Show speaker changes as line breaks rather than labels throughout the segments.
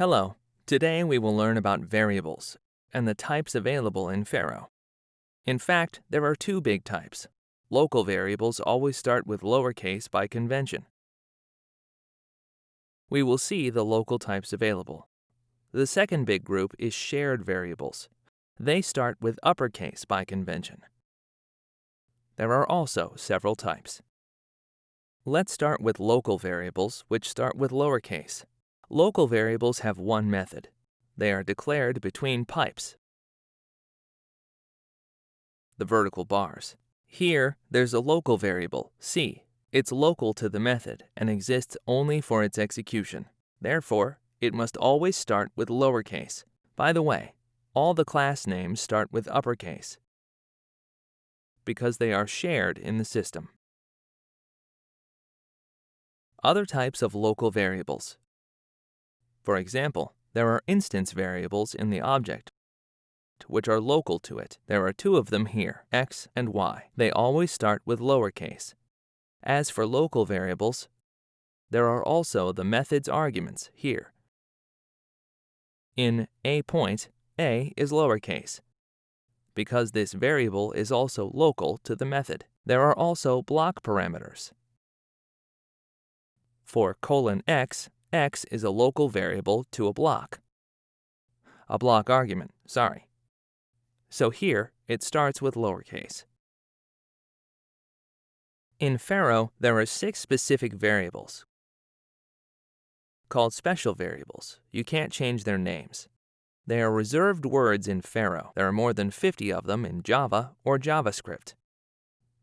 Hello. Today we will learn about variables and the types available in Pharo. In fact, there are two big types. Local variables always start with lowercase by convention. We will see the local types available. The second big group is shared variables. They start with uppercase by convention. There are also several types. Let's start with local variables, which start with lowercase. Local variables have one method. They are declared between pipes, the vertical bars. Here, there's a local variable, c. It's local to the method and exists only for its execution. Therefore, it must always start with lowercase. By the way, all the class names start with uppercase because they are shared in the system. Other types of local variables. For example, there are instance variables in the object, which are local to it. There are two of them here, x and y. They always start with lowercase. As for local variables, there are also the method's arguments here. In a point, a is lowercase, because this variable is also local to the method. There are also block parameters. For colon x, x is a local variable to a block. A block argument, sorry. So here, it starts with lowercase. In Pharo, there are six specific variables called special variables. You can't change their names. They are reserved words in Pharo. There are more than 50 of them in Java or JavaScript.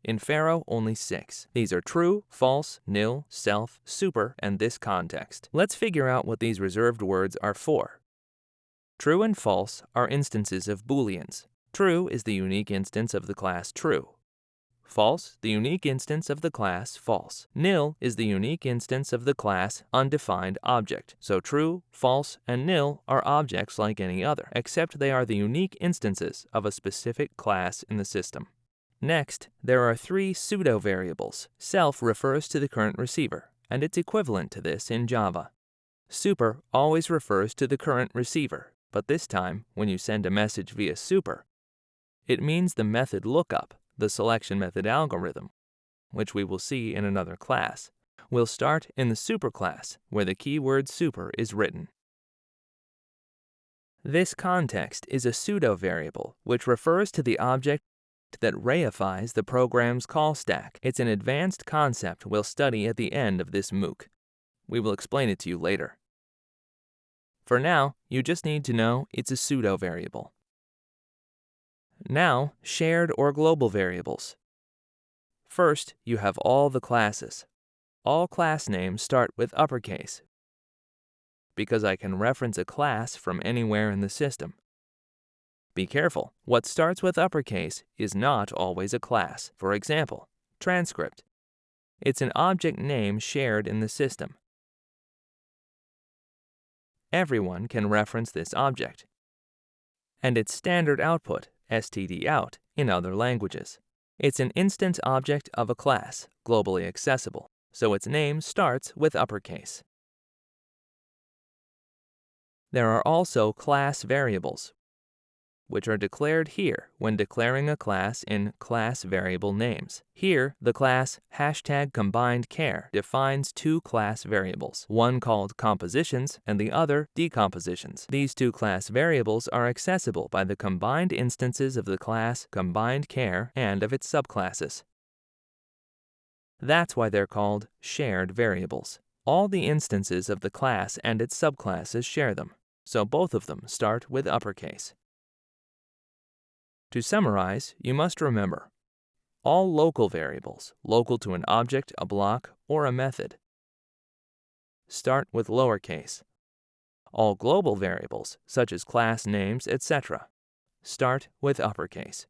In Pharo, only six. These are true, false, nil, self, super, and this context. Let's figure out what these reserved words are for. True and false are instances of booleans. True is the unique instance of the class true. False, the unique instance of the class false. Nil is the unique instance of the class undefined object. So true, false, and nil are objects like any other, except they are the unique instances of a specific class in the system. Next, there are three pseudo variables. Self refers to the current receiver, and it's equivalent to this in Java. Super always refers to the current receiver, but this time, when you send a message via super, it means the method lookup, the selection method algorithm, which we will see in another class, will start in the superclass where the keyword super is written. This context is a pseudo variable which refers to the object that reifies the program's call stack. It's an advanced concept we'll study at the end of this MOOC. We will explain it to you later. For now, you just need to know it's a pseudo variable. Now, shared or global variables. First, you have all the classes. All class names start with uppercase because I can reference a class from anywhere in the system. Be careful, what starts with uppercase is not always a class. For example, transcript. It's an object name shared in the system. Everyone can reference this object. And its standard output stdout, in other languages. It's an instance object of a class, globally accessible, so its name starts with uppercase. There are also class variables, which are declared here when declaring a class in class variable names. Here, the class hashtag combined char defines two class variables, one called compositions and the other decompositions. These two class variables are accessible by the combined instances of the class combined char and of its subclasses. That's why they're called shared variables. All the instances of the class and its subclasses share them, so both of them start with uppercase. To summarize, you must remember all local variables, local to an object, a block, or a method, start with lowercase. All global variables, such as class names, etc., start with uppercase.